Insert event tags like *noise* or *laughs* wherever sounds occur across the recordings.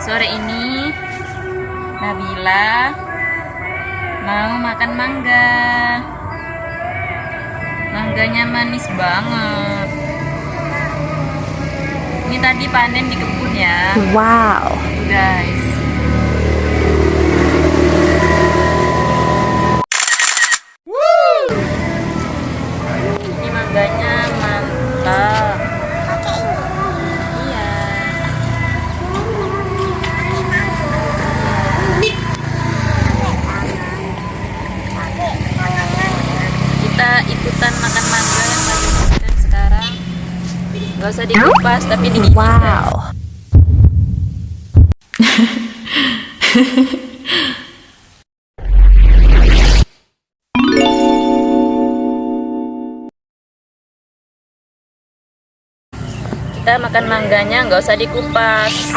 Sore ini Nabila Mau makan mangga. Mangganya manis banget. Ini tadi panen di kebun ya. Wow. Guys nggak usah dikupas tapi digigit guys. Wow. kita makan mangganya nggak usah dikupas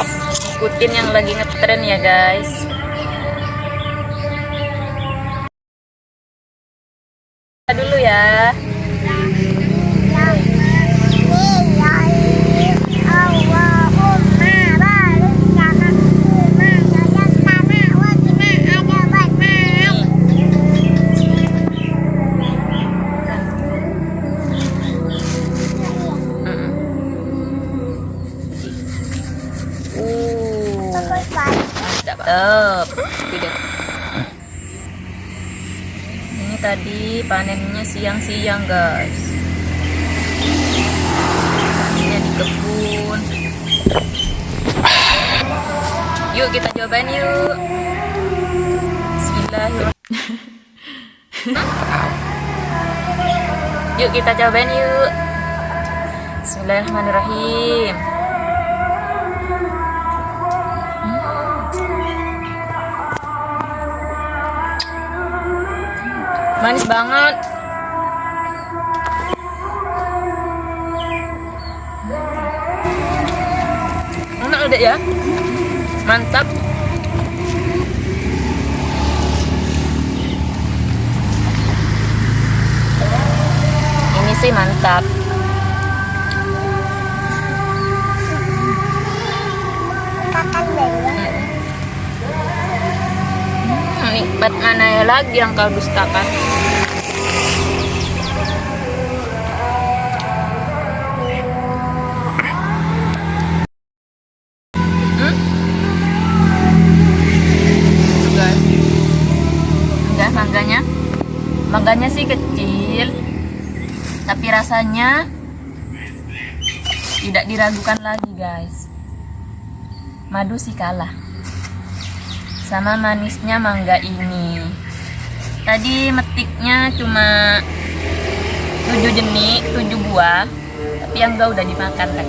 ikutin yang lagi ngetren ya guys Kita dulu ya mantap ini tadi panennya siang-siang guys. Panennya di kebun. Yuk kita cobain yuk. Bismillahirrahmanirrahim. Yuk kita cobain yuk. Bismillahirrahmanirrahim manis banget. Enak udah ya? Mantap. Ini sih mantap Nikmat mana ya lagi yang kau dustakan? Hmm? Mangganya. Mangganya sih kecil tapi rasanya tidak diragukan lagi guys. Madu sih kalah sama manisnya mangga ini. Tadi metiknya cuma 7 jenis 7 buah tapi yang enggak udah dimakan kan.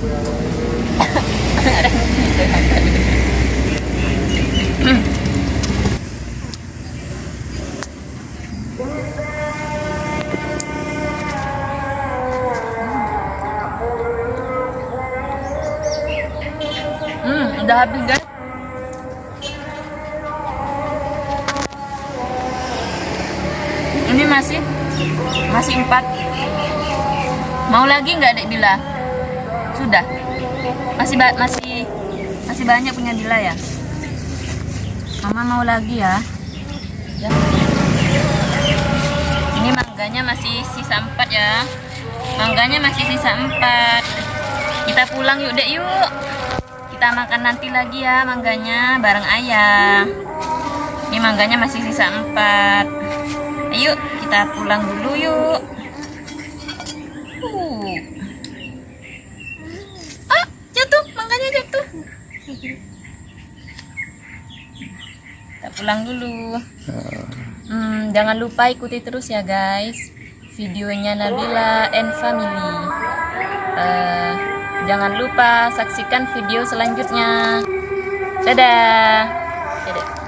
hmm *laughs* udah habis guys. Ini masih masih empat. Mau lagi nggak dek Bila sudah. Masih masih masih banyak punya Bila ya? Mama mau lagi ya? Ya. Ini mangganya masih sisa empat ya. Mangganya masih sisa empat. Kita pulang yuk dek yuk kita makan nanti lagi ya mangganya bareng ayah. Ini mangganya masih sisa empat. Ayo kita pulang dulu yuk. Uh. ah jatuh mangganya jatuh. Kita pulang dulu. Hmm, jangan lupa ikuti terus ya guys videonya Nabila and Family. Eh, Jangan lupa saksikan video selanjutnya. Dadah. Dadah.